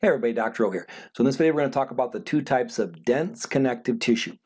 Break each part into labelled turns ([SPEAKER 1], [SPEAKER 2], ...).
[SPEAKER 1] Hey everybody, Dr. O here. So in this video we're going to talk about the two types of dense connective tissue.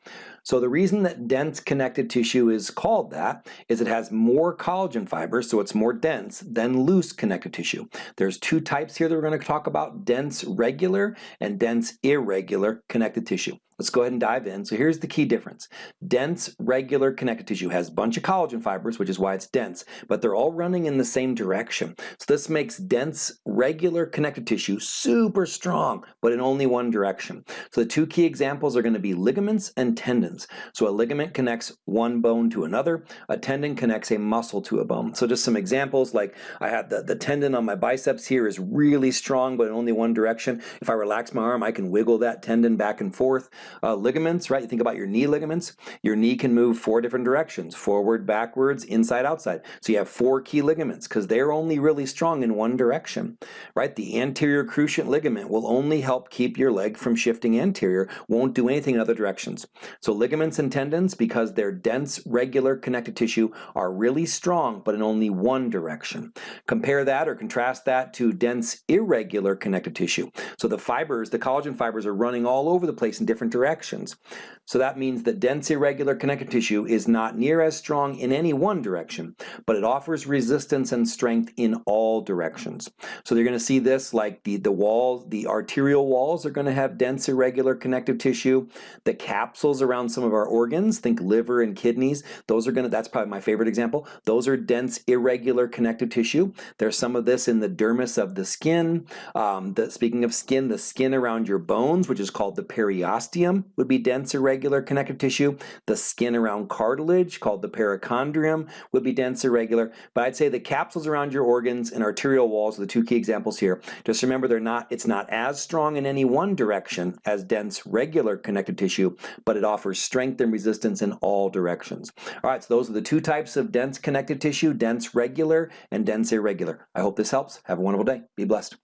[SPEAKER 1] So the reason that dense connective tissue is called that is it has more collagen fibers, so it's more dense, than loose connective tissue. There's two types here that we're going to talk about, dense regular and dense irregular connective tissue. Let's go ahead and dive in. So here's the key difference. Dense, regular connective tissue has a bunch of collagen fibers, which is why it's dense, but they're all running in the same direction. So this makes dense, regular connective tissue super strong, but in only one direction. So the two key examples are going to be ligaments and tendons. So a ligament connects one bone to another, a tendon connects a muscle to a bone. So just some examples like I have the, the tendon on my biceps here is really strong, but in only one direction. If I relax my arm, I can wiggle that tendon back and forth. Uh, ligaments, right? You think about your knee ligaments. Your knee can move four different directions, forward, backwards, inside, outside. So you have four key ligaments because they're only really strong in one direction, right? The anterior cruciate ligament will only help keep your leg from shifting anterior, won't do anything in other directions. So ligaments and tendons, because they're dense, regular connective tissue, are really strong, but in only one direction. Compare that or contrast that to dense, irregular connective tissue. So the fibers, the collagen fibers are running all over the place in different directions. So that means that dense irregular connective tissue is not near as strong in any one direction, but it offers resistance and strength in all directions. So you're going to see this like the, the walls, the arterial walls are going to have dense irregular connective tissue. The capsules around some of our organs, think liver and kidneys, those are to, that's probably my favorite example, those are dense irregular connective tissue. There's some of this in the dermis of the skin. Um, the, speaking of skin, the skin around your bones, which is called the periosteum, would be dense irregular connective tissue. The skin around cartilage, called the perichondrium, would be dense irregular. But I'd say the capsules around your organs and arterial walls are the two key examples here. Just remember they're not, it's not as strong in any one direction as dense regular connective tissue, but it offers strength and resistance in all directions. All right, so those are the two types of dense connective tissue, dense regular and dense irregular. I hope this helps. Have a wonderful day. Be blessed.